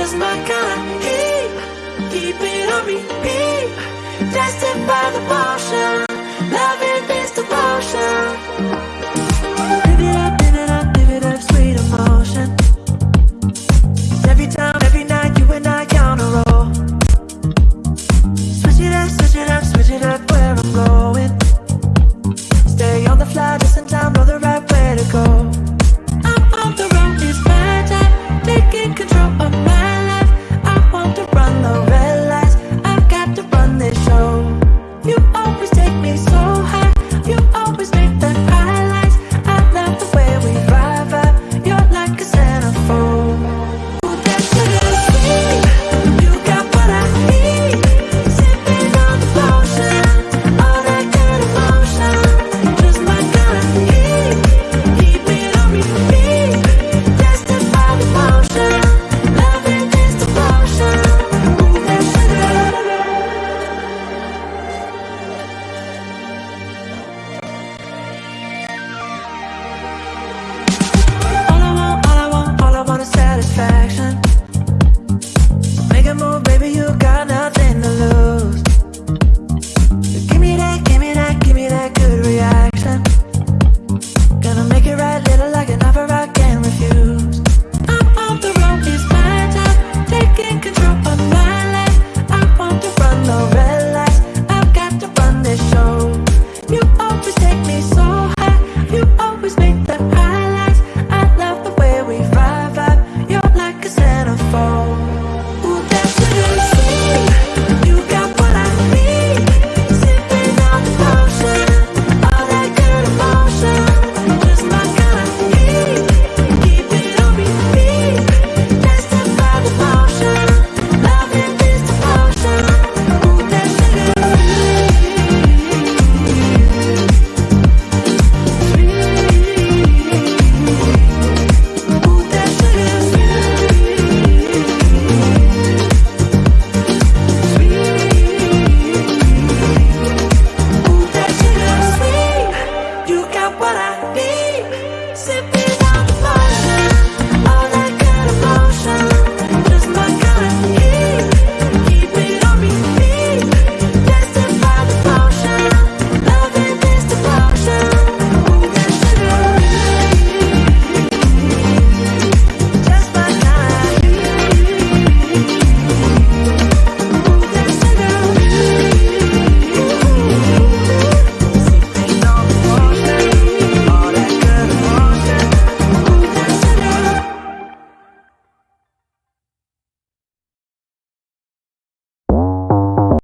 just my kind. Keep, keep it on repeat. Tested by the potion.